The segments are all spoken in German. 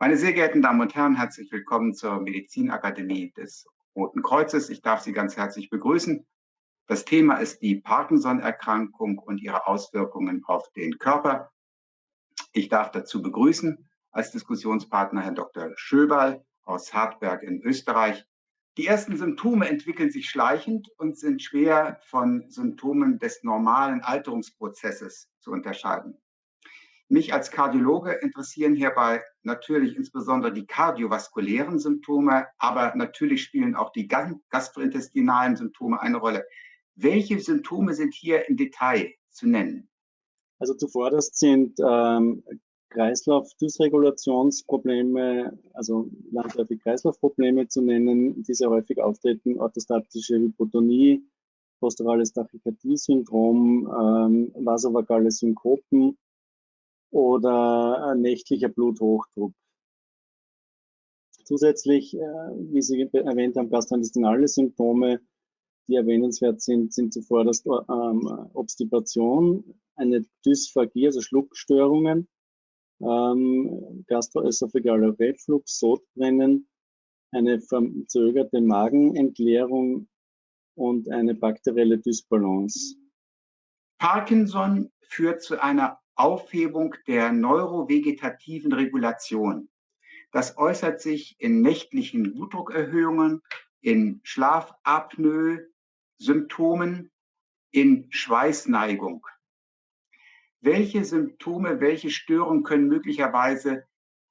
Meine sehr geehrten Damen und Herren, herzlich willkommen zur Medizinakademie des Roten Kreuzes. Ich darf Sie ganz herzlich begrüßen. Das Thema ist die Parkinson-Erkrankung und ihre Auswirkungen auf den Körper. Ich darf dazu begrüßen als Diskussionspartner Herrn Dr. Schöberl aus Hartberg in Österreich. Die ersten Symptome entwickeln sich schleichend und sind schwer von Symptomen des normalen Alterungsprozesses zu unterscheiden. Mich als Kardiologe interessieren hierbei natürlich insbesondere die kardiovaskulären Symptome, aber natürlich spielen auch die gastrointestinalen Symptome eine Rolle. Welche Symptome sind hier im Detail zu nennen? Also zuvorderst sind ähm, Kreislauf-Dysregulationsprobleme, also landläufig Kreislaufprobleme zu nennen, die sehr häufig auftreten, orthostatische Hypotonie, posturales Tachykardie-Syndrom, ähm, vasovagale Synkopen, oder nächtlicher Bluthochdruck. Zusätzlich, äh, wie Sie erwähnt haben, gastrointestinale Symptome, die erwähnenswert sind, sind zuvor das ähm, Obstipation, eine Dysphagie, also Schluckstörungen, ähm, gastroesophagealer Reflux, Sodbrennen, eine verzögerte Magenentleerung und eine bakterielle Dysbalance. Parkinson führt zu einer Aufhebung der neurovegetativen Regulation. Das äußert sich in nächtlichen Blutdruckerhöhungen, in Schlafapnoe, Symptomen, in Schweißneigung. Welche Symptome, welche Störungen können möglicherweise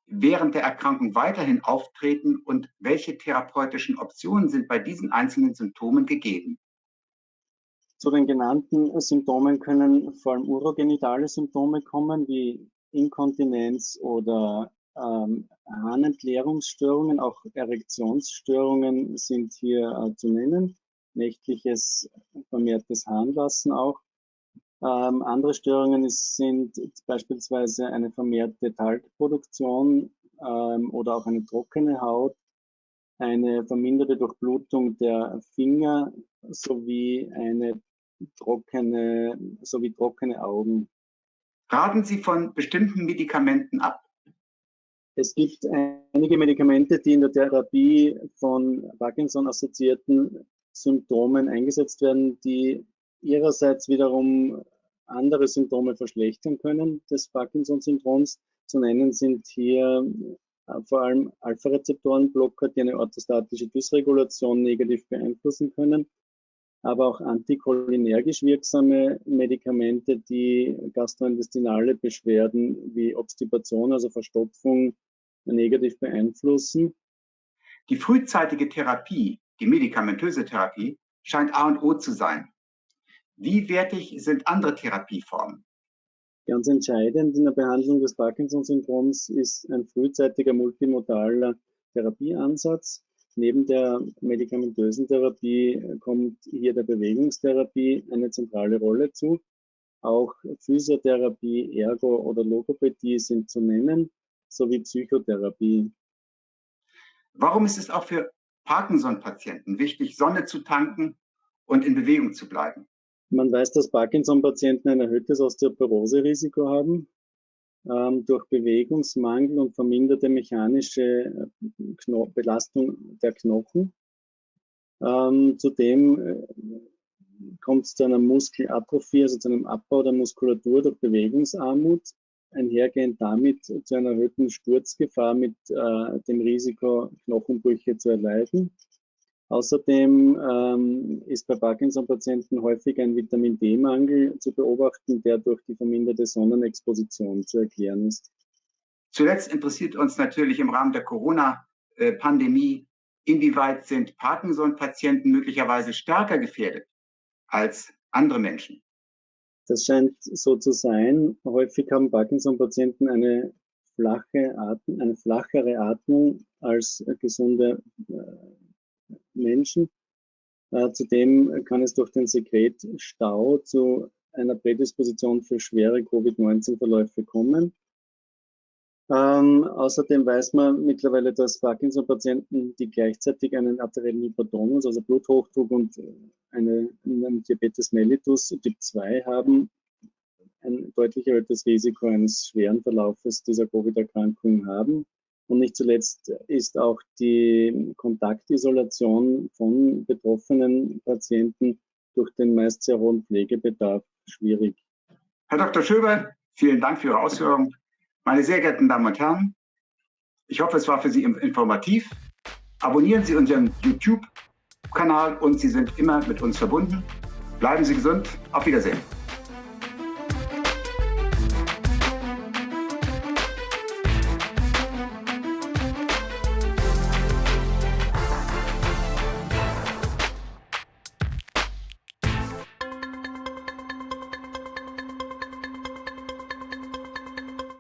während der Erkrankung weiterhin auftreten und welche therapeutischen Optionen sind bei diesen einzelnen Symptomen gegeben? Zu den genannten Symptomen können vor allem urogenitale Symptome kommen, wie Inkontinenz oder ähm, Harnentleerungsstörungen, auch Erektionsstörungen sind hier äh, zu nennen, nächtliches vermehrtes Harnlassen auch. Ähm, andere Störungen ist, sind beispielsweise eine vermehrte Talgproduktion ähm, oder auch eine trockene Haut, eine verminderte Durchblutung der Finger sowie eine trockene, sowie trockene Augen. Raten Sie von bestimmten Medikamenten ab? Es gibt einige Medikamente, die in der Therapie von Parkinson-assoziierten Symptomen eingesetzt werden, die ihrerseits wiederum andere Symptome verschlechtern können des Parkinson-Syndroms. Zu nennen sind hier äh, vor allem Alpha-Rezeptoren-Blocker, die eine orthostatische Dysregulation negativ beeinflussen können aber auch anticholinergisch wirksame Medikamente, die gastrointestinale Beschwerden wie Obstipation, also Verstopfung, negativ beeinflussen. Die frühzeitige Therapie, die medikamentöse Therapie, scheint A und O zu sein. Wie wertig sind andere Therapieformen? Ganz entscheidend in der Behandlung des Parkinson-Syndroms ist ein frühzeitiger multimodaler Therapieansatz. Neben der medikamentösen Therapie kommt hier der Bewegungstherapie eine zentrale Rolle zu. Auch Physiotherapie, Ergo oder Logopädie sind zu nennen, sowie Psychotherapie. Warum ist es auch für Parkinson-Patienten wichtig, Sonne zu tanken und in Bewegung zu bleiben? Man weiß, dass Parkinson-Patienten ein erhöhtes Osteoporose-Risiko haben durch Bewegungsmangel und verminderte mechanische äh, Belastung der Knochen. Ähm, zudem äh, kommt es zu einer Muskelatrophie, also zu einem Abbau der Muskulatur durch Bewegungsarmut, einhergehend damit zu einer erhöhten Sturzgefahr mit äh, dem Risiko, Knochenbrüche zu erleiden. Außerdem ähm, ist bei Parkinson-Patienten häufig ein Vitamin D-Mangel zu beobachten, der durch die verminderte Sonnenexposition zu erklären ist. Zuletzt interessiert uns natürlich im Rahmen der Corona-Pandemie, inwieweit sind Parkinson-Patienten möglicherweise stärker gefährdet als andere Menschen? Das scheint so zu sein. Häufig haben Parkinson-Patienten eine flache Atmung, eine flachere Atmung als gesunde äh, Menschen. Äh, zudem kann es durch den Sekretstau zu einer Prädisposition für schwere Covid-19-Verläufe kommen. Ähm, außerdem weiß man mittlerweile, dass Parkinson-Patienten, die gleichzeitig einen arteriellen Hypertonus, also Bluthochdruck und eine, einen Diabetes mellitus Typ 2 haben, ein deutlich erhöhtes Risiko eines schweren Verlaufes dieser Covid-Erkrankung haben. Und nicht zuletzt ist auch die Kontaktisolation von betroffenen Patienten durch den meist sehr hohen Pflegebedarf schwierig. Herr Dr. Schöber, vielen Dank für Ihre Ausführungen. Meine sehr geehrten Damen und Herren, ich hoffe, es war für Sie informativ. Abonnieren Sie unseren YouTube-Kanal und Sie sind immer mit uns verbunden. Bleiben Sie gesund. Auf Wiedersehen.